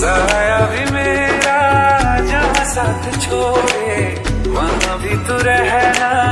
साया भी मेरा जहाँ साथ छोड़े वहाँ भी तू रहना।